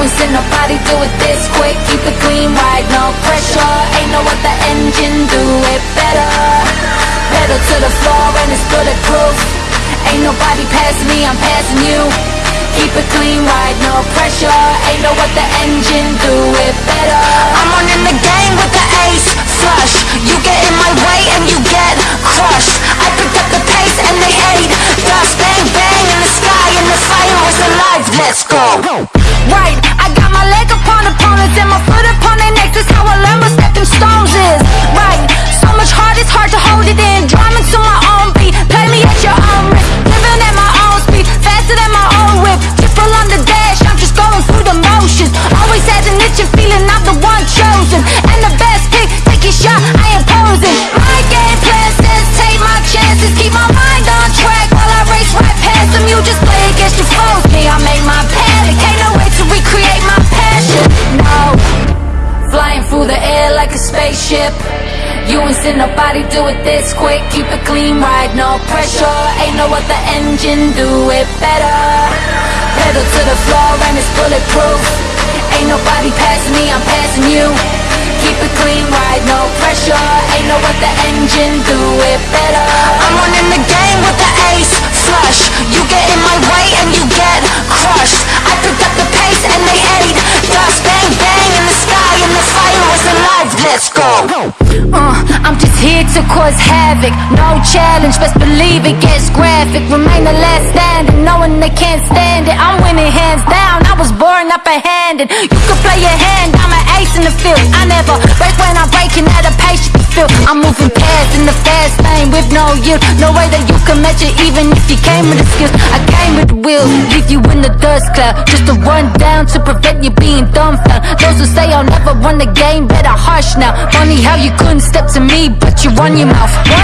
ain't seen nobody do it this quick. Keep it clean, right, no pressure. Ain't no other engine do it better. Pedal to the floor and it's bulletproof. Ain't nobody passing me, I'm passing you. Keep it clean, right, no pressure. Ain't no other engine do it better. I'm running the game with the ace flush. You get in my way and you get crushed. I picked up the pace and they ate dust Bang bang in the sky and the fire was alive. Let's go. Right, mind on track while I race right past them You just play against your foes, me I make my panic. Ain't no way to recreate my passion, no. Flying through the air like a spaceship. You ain't seen nobody do it this quick. Keep it clean, right, no pressure. Ain't no other engine do it better. Pedal to the floor and it's bulletproof. Ain't nobody passing me, I'm passing you. Keep it clean, right, no pressure. Ain't no other engine do it better I'm the game with the ace. Flush. You get in my way and you get crushed. I picked up the pace and they ate dust. Bang bang in the sky and the fire was alive. Let's go. Uh, I'm just here to cause havoc. No challenge, best believe it. Gets graphic. Remain the last standing, knowing they can't stand it. I'm winning hands down, I was born upper-handed. You can play your hand, I'm an ace in the field. I never break when I'm breaking at a pace you can feel. I'm moving past in the fast lane with no yield No way that you can match it even if you came with the skills. I came with the will, leave you in the dust cloud. Just to run down to prevent you being dumbfounded. Those who say I'll never run the game, better hush now. Funny how you couldn't step to me, but you run your mouth